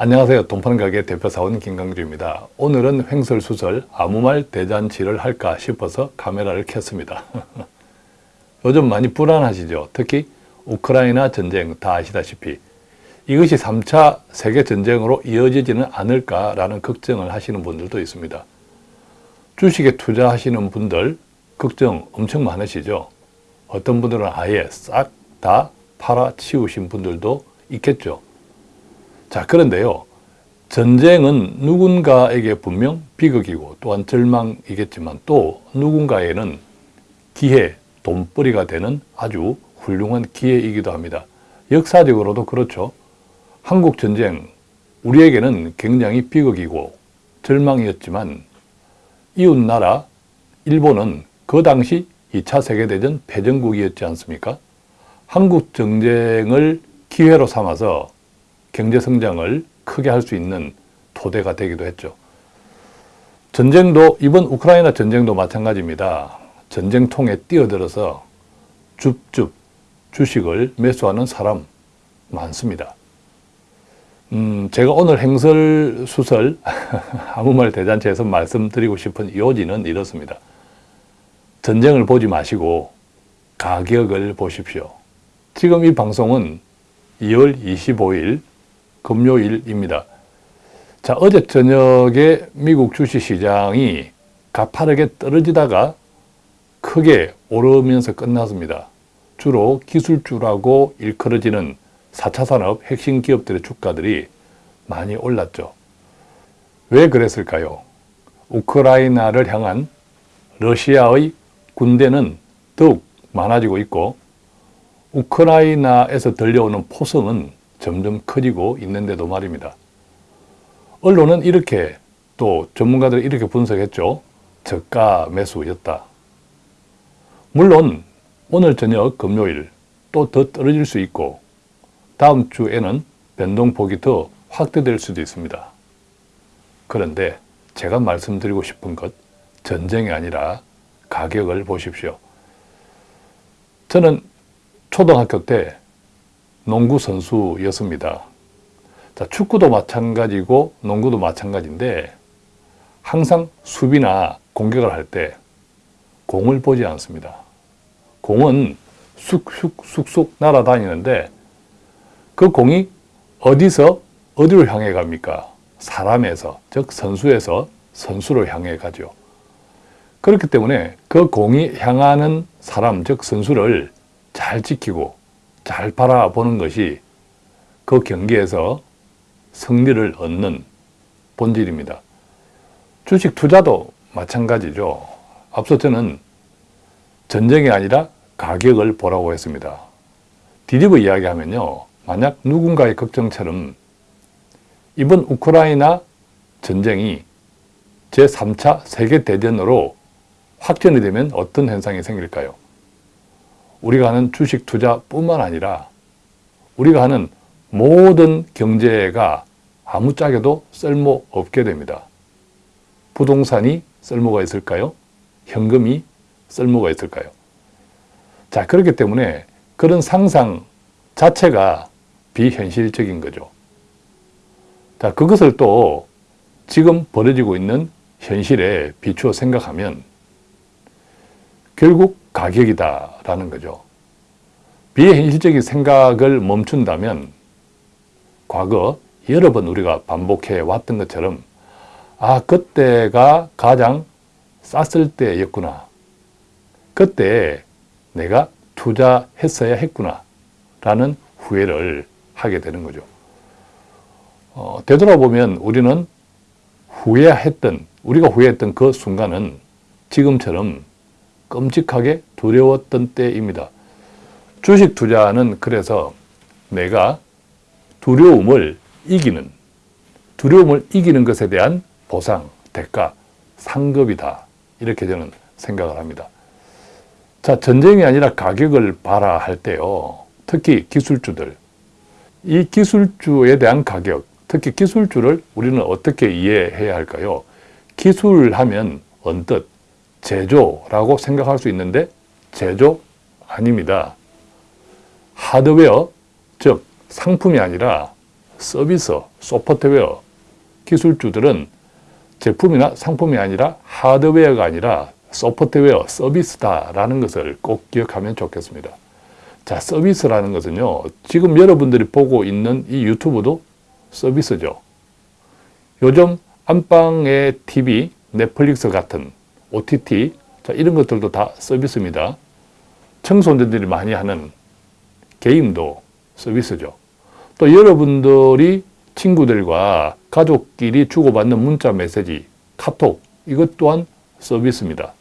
안녕하세요. 돈파는 가게 대표사원 김강주입니다. 오늘은 횡설수설 아무 말 대잔치를 할까 싶어서 카메라를 켰습니다. 요즘 많이 불안하시죠? 특히 우크라이나 전쟁 다 아시다시피 이것이 3차 세계전쟁으로 이어지지는 않을까라는 걱정을 하시는 분들도 있습니다. 주식에 투자하시는 분들 걱정 엄청 많으시죠? 어떤 분들은 아예 싹 다 팔아치우신 분들도 있겠죠. 자, 그런데요. 전쟁은 누군가에게 분명 비극이고 또한 절망이겠지만 또 누군가에는 기회, 돈벌이가 되는 아주 훌륭한 기회이기도 합니다. 역사적으로도 그렇죠. 한국 전쟁, 우리에게는 굉장히 비극이고 절망이었지만 이웃나라 일본은 그 당시 2차 세계대전 패전국이었지 않습니까? 한국 전쟁을 기회로 삼아서 경제 성장을 크게 할 수 있는 토대가 되기도 했죠. 전쟁도 이번 우크라이나 전쟁도 마찬가지입니다. 전쟁통에 뛰어들어서 줍줍 주식을 매수하는 사람 많습니다. 음, 제가 오늘 행설 수설 아무 말 대잔치에서 말씀드리고 싶은 요지는 이렇습니다. 전쟁을 보지 마시고 가격을 보십시오. 지금 이 방송은 2월 25일 금요일입니다. 자, 어제 저녁에 미국 주식시장이 가파르게 떨어지다가 크게 오르면서 끝났습니다. 주로 기술주라고 일컬어지는 4차 산업 핵심 기업들의 주가들이 많이 올랐죠. 왜 그랬을까요? 우크라이나를 향한 러시아의 군대는 더욱 많아지고 있고 우크라이나에서 들려오는 포성은 점점 커지고 있는데도 말입니다. 언론은 이렇게 또 전문가들이 이렇게 분석했죠. 저가 매수였다. 물론 오늘 저녁 금요일 또 더 떨어질 수 있고 다음 주에는 변동폭이 더 확대될 수도 있습니다. 그런데 제가 말씀드리고 싶은 것 전쟁이 아니라 가격을 보십시오. 저는 초등학교 때 농구 선수였습니다. 자, 축구도 마찬가지고 농구도 마찬가지인데 항상 수비나 공격을 할 때 공을 보지 않습니다. 공은 쑥쑥쑥쑥 날아다니는데 그 공이 어디서 어디로 향해 갑니까? 사람에서, 즉 선수에서 선수로 향해 가죠. 그렇기 때문에 그 공이 향하는 사람, 즉 선수를 잘 지키고 잘 바라보는 것이 그 경기에서 승리를 얻는 본질입니다. 주식 투자도 마찬가지죠. 앞서 저는 전쟁이 아니라 가격을 보라고 했습니다. 뒤집어 이야기하면요. 만약 누군가의 걱정처럼 이번 우크라이나 전쟁이 제3차 세계대전으로 확전이 되면 어떤 현상이 생길까요? 우리가 하는 주식 투자뿐만 아니라 우리가 하는 모든 경제가 아무짝에도 쓸모없게 됩니다. 부동산이 쓸모가 있을까요? 현금이 쓸모가 있을까요? 자, 그렇기 때문에 그런 상상 자체가 비현실적인 거죠. 자, 그것을 또 지금 벌어지고 있는 현실에 비추어 생각하면 결국 가격이다라는 거죠. 비현실적인 생각을 멈춘다면 과거 여러 번 우리가 반복해 왔던 것처럼 아 그때가 가장 쌌을 때였구나. 그때 내가 투자했어야 했구나 라는 후회를 하게 되는 거죠. 어, 되돌아보면 우리는 후회했던 우리가 후회했던 그 순간은 지금처럼 끔찍하게 두려웠던 때입니다. 주식 투자는 그래서 내가 두려움을 이기는 두려움을 이기는 것에 대한 보상, 대가, 상급이다. 이렇게 저는 생각을 합니다. 자, 전쟁이 아니라 가격을 봐라 할 때요. 특히 기술주들. 이 기술주에 대한 가격, 특히 기술주를 우리는 어떻게 이해해야 할까요? 기술하면 언뜻 제조라고 생각할 수 있는데 제조 아닙니다. 하드웨어, 즉 상품이 아니라 서비스, 소프트웨어, 기술주들은 제품이나 상품이 아니라 하드웨어가 아니라 소프트웨어, 서비스다라는 것을 꼭 기억하면 좋겠습니다. 자, 서비스라는 것은요, 지금 여러분들이 보고 있는 이 유튜브도 서비스죠. 요즘 안방의 TV, 넷플릭스 같은 OTT, 자, 이런 것들도 다 서비스입니다. 청소년들이 많이 하는 게임도 서비스죠. 또 여러분들이 친구들과 가족끼리 주고받는 문자 메시지, 카톡, 이것 또한 서비스입니다.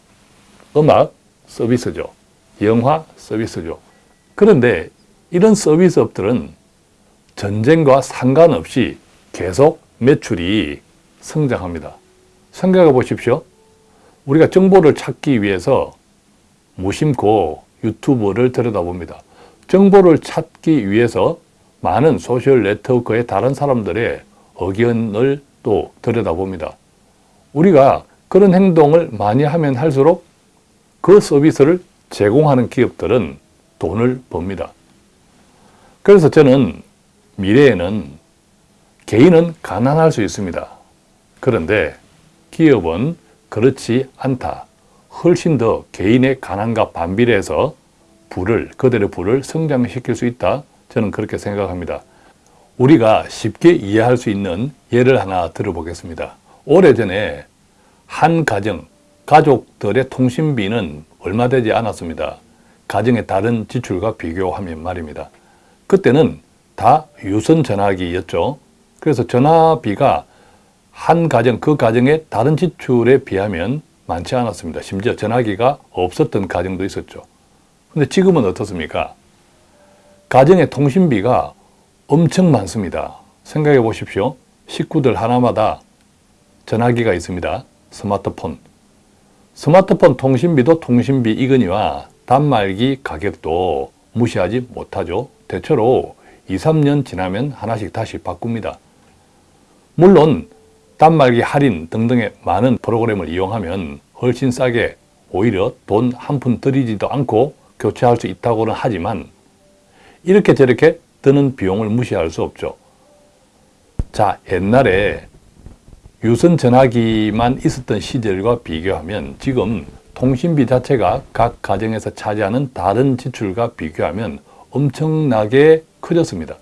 음악 서비스죠. 영화 서비스죠. 그런데 이런 서비스 업들은 전쟁과 상관없이 계속 매출이 성장합니다. 생각해 보십시오. 우리가 정보를 찾기 위해서 무심코 유튜브를 들여다봅니다. 정보를 찾기 위해서 많은 social network의 다른 사람들의 의견을 또 들여다봅니다. 우리가 그런 행동을 많이 하면 할수록 그 서비스를 제공하는 기업들은 돈을 법니다. 그래서 저는 미래에는 개인은 가난할 수 있습니다. 그런데 기업은 그렇지 않다. 훨씬 더 개인의 가난과 반비례해서 부를, 그들의 부를 성장시킬 수 있다. 저는 그렇게 생각합니다. 우리가 쉽게 이해할 수 있는 예를 하나 들어보겠습니다. 오래전에 한 가정, 가족들의 통신비는 얼마 되지 않았습니다. 가정의 다른 지출과 비교하면 말입니다. 그때는 다 유선 전화기였죠. 그래서 전화비가 한 가정, 그 가정의 다른 지출에 비하면 많지 않았습니다. 심지어 전화기가 없었던 가정도 있었죠. 근데 지금은 어떻습니까? 가정의 통신비가 엄청 많습니다. 생각해 보십시오. 식구들 하나마다 전화기가 있습니다. 스마트폰. 스마트폰 통신비도 통신비 이거니와 단말기 가격도 무시하지 못하죠. 대체로 2, 3년 지나면 하나씩 다시 바꿉니다. 물론 단말기 할인 등등의 많은 프로그램을 이용하면 훨씬 싸게 오히려 돈 한 푼 들이지도 않고 교체할 수 있다고는 하지만 이렇게 저렇게 드는 비용을 무시할 수 없죠. 자, 옛날에 유선 전화기만 있었던 시절과 비교하면 지금 통신비 자체가 각 가정에서 차지하는 다른 지출과 비교하면 엄청나게 커졌습니다.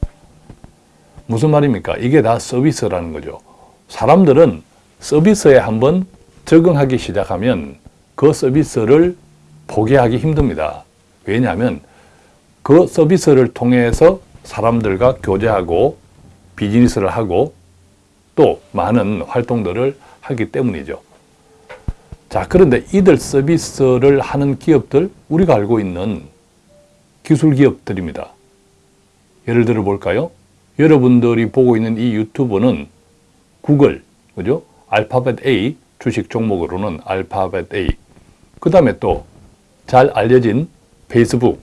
무슨 말입니까? 이게 다 서비스라는 거죠. 사람들은 서비스에 한번 적응하기 시작하면 그 서비스를 포기하기 힘듭니다. 왜냐하면 그 서비스를 통해서 사람들과 교제하고 비즈니스를 하고 또 많은 활동들을 하기 때문이죠. 자, 그런데 이들 서비스를 하는 기업들, 우리가 알고 있는 기술 기업들입니다. 예를 들어 볼까요? 여러분들이 보고 있는 이 유튜브는 구글, 그죠? 알파벳 A, 주식 종목으로는 알파벳 A. 그 다음에 또 잘 알려진 페이스북,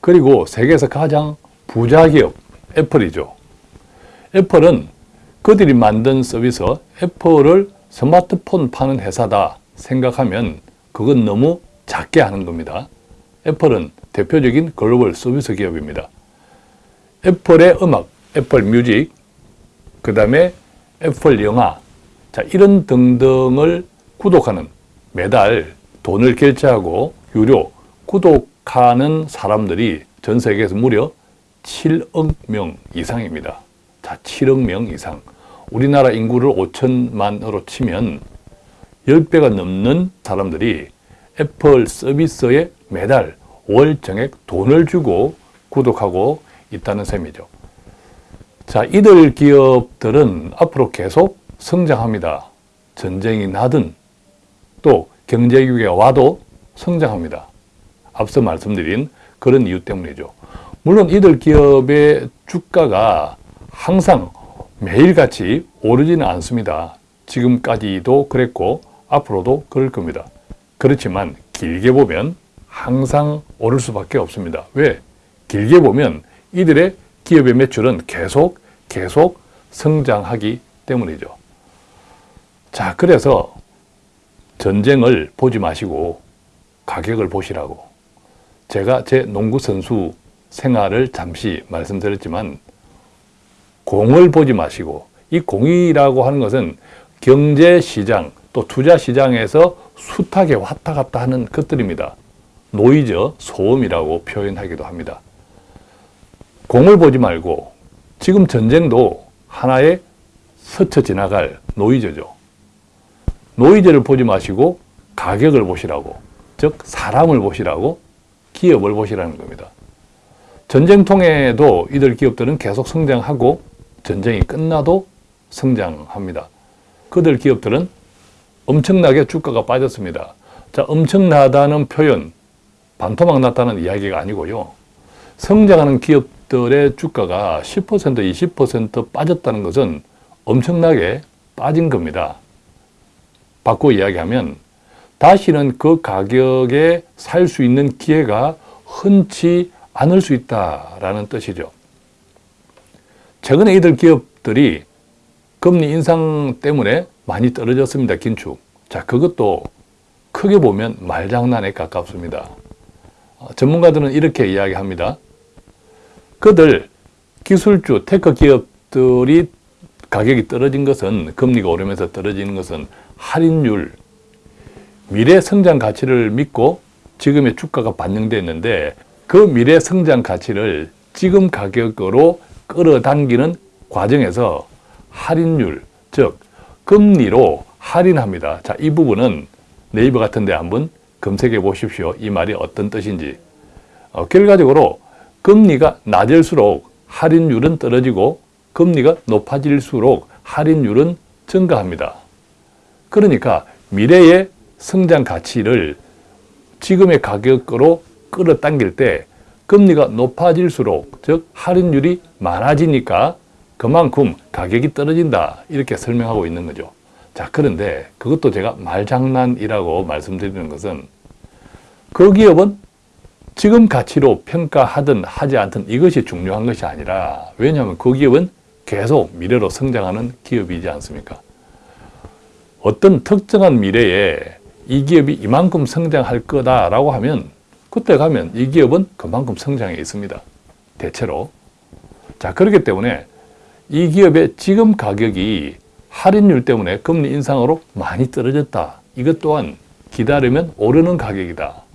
그리고 세계에서 가장 부자 기업 애플이죠. 애플은 그들이 만든 서비스 애플을 스마트폰 파는 회사다 생각하면 그건 너무 작게 하는 겁니다. 애플은 대표적인 글로벌 서비스 기업입니다. 애플의 음악, Apple Music, 그 다음에 애플 영화, 자, 이런 등등을 구독하는 매달 돈을 결제하고 유료 구독하는 사람들이 전 세계에서 무려 7억 명 이상입니다. 자, 7억 명 이상. 우리나라 인구를 5천만으로 치면 10배가 넘는 사람들이 애플 서비스에 매달 월 정액 돈을 주고 구독하고 있다는 셈이죠. 자, 이들 기업들은 앞으로 계속 성장합니다. 전쟁이 나든 또 경제 위기가 와도 성장합니다. 앞서 말씀드린 그런 이유 때문이죠. 물론 이들 기업의 주가가 항상 매일같이 오르지는 않습니다. 지금까지도 그랬고 앞으로도 그럴 겁니다. 그렇지만 길게 보면 항상 오를 수밖에 없습니다. 왜? 길게 보면 이들의 기업의 매출은 계속 계속 성장하기 때문이죠. 자, 그래서 전쟁을 보지 마시고 가격을 보시라고 제가 제 농구 선수 생활을 잠시 말씀드렸지만 공을 보지 마시고 이 공이라고 하는 것은 경제시장 또 투자시장에서 숱하게 왔다 갔다 하는 것들입니다. 노이즈, 소음이라고 표현하기도 합니다. 공을 보지 말고 지금 전쟁도 하나의 스쳐 지나갈 노이즈죠. 노이즈를 보지 마시고 가격을 보시라고, 즉 사람을 보시라고 기업을 보시라는 겁니다. 전쟁통에도 이들 기업들은 계속 성장하고 전쟁이 끝나도 성장합니다. 그들 기업들은 엄청나게 주가가 빠졌습니다. 자, 엄청나다는 표현, 반토막 났다는 이야기가 아니고요. 성장하는 기업들의 주가가 10% 20% 빠졌다는 것은 엄청나게 빠진 겁니다. 바꿔 이야기하면 다시는 그 가격에 살 수 있는 기회가 흔치 않을 수 있다라는 뜻이죠. 최근에 이들 기업들이 금리 인상 때문에 많이 떨어졌습니다. 긴축. 자, 그것도 크게 보면 말장난에 가깝습니다. 어, 전문가들은 이렇게 이야기합니다. 그들 기술주, tech 기업들이 가격이 떨어진 것은 금리가 오르면서 떨어지는 것은 할인율, 미래 성장 가치를 믿고 지금의 주가가 반영됐는데 그 미래 성장 가치를 지금 가격으로 끌어당기는 과정에서 할인율, 즉 금리로 할인합니다. 자, 이 부분은 네이버 같은 데 한번 검색해 보십시오. 이 말이 어떤 뜻인지. 어, 결과적으로 금리가 낮을수록 할인율은 떨어지고 금리가 높아질수록 할인율은 증가합니다. 그러니까 미래의 성장 가치를 지금의 가격으로 끌어당길 때 금리가 높아질수록 즉 할인율이 많아지니까 그만큼 가격이 떨어진다 이렇게 설명하고 있는 거죠. 자 그런데 그것도 제가 말장난이라고 말씀드리는 것은 그 기업은 지금 가치로 평가하든 하지 않든 이것이 중요한 것이 아니라 왜냐하면 그 기업은 계속 미래로 성장하는 기업이지 않습니까? 어떤 특정한 미래에 이 기업이 이만큼 성장할 거다라고 하면 그때 가면 이 기업은 그만큼 성장해 있습니다. 대체로. 자, 그렇기 때문에 이 기업의 지금 가격이 할인율 때문에 금리 인상으로 많이 떨어졌다. 이것 또한 기다리면 오르는 가격이다.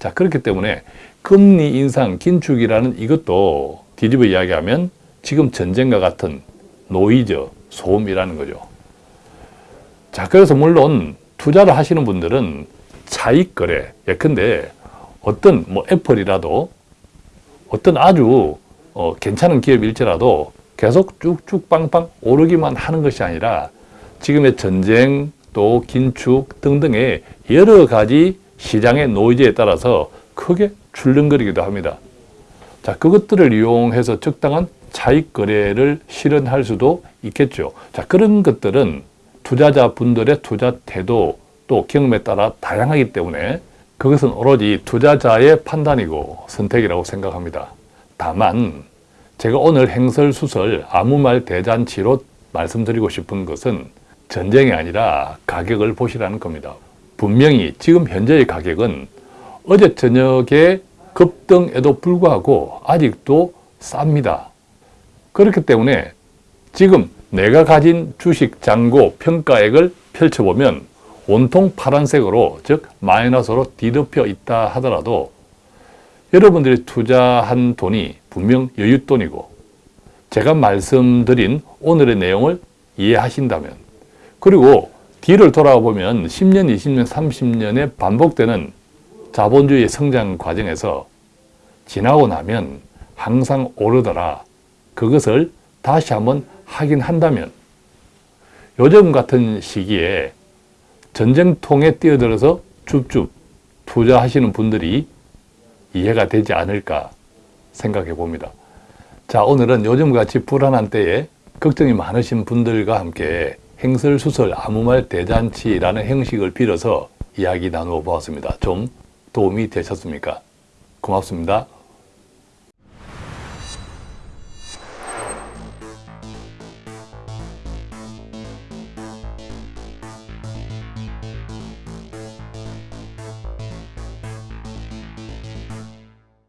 자, 그렇기 때문에 금리 인상 긴축이라는 이것도 뒤집어 이야기하면 지금 전쟁과 같은 노이즈, 소음이라는 거죠. 자, 그래서 물론 투자를 하시는 분들은 차익 거래, 예컨대 어떤 뭐 애플이라도 어떤 아주 어, 괜찮은 기업일지라도 계속 쭉쭉 빵빵 오르기만 하는 것이 아니라 지금의 전쟁 또 긴축 등등의 여러 가지 시장의 노이즈에 따라서 크게 출렁거리기도 합니다. 자, 그것들을 이용해서 적당한 차익 거래를 실현할 수도 있겠죠. 자, 그런 것들은 투자자 분들의 투자 태도 또 경험에 따라 다양하기 때문에 그것은 오로지 투자자의 판단이고 선택이라고 생각합니다. 다만 제가 오늘 행설수설 아무 말 대잔치로 말씀드리고 싶은 것은 전쟁이 아니라 가격을 보시라는 겁니다. 분명히 지금 현재의 가격은 어제 저녁에 급등에도 불구하고 아직도 쌉니다. 그렇기 때문에 지금 내가 가진 주식 잔고 평가액을 펼쳐보면 온통 파란색으로 즉 마이너스로 뒤덮여 있다 하더라도 여러분들이 투자한 돈이 분명 여윳돈이고 제가 말씀드린 오늘의 내용을 이해하신다면 그리고 뒤를 돌아보면 10년, 20년, 30년에 반복되는 자본주의 성장 과정에서 지나고 나면 항상 오르더라. 그것을 다시 한번 확인한다면 요즘 같은 시기에 전쟁통에 뛰어들어서 줍줍 투자하시는 분들이 이해가 되지 않을까 생각해 봅니다. 자, 오늘은 요즘같이 불안한 때에 걱정이 많으신 분들과 함께 행설 수설 아무 말 대잔치라는 형식을 빌어서 이야기 나누어 보았습니다. 좀 도움이 되셨습니까? 고맙습니다.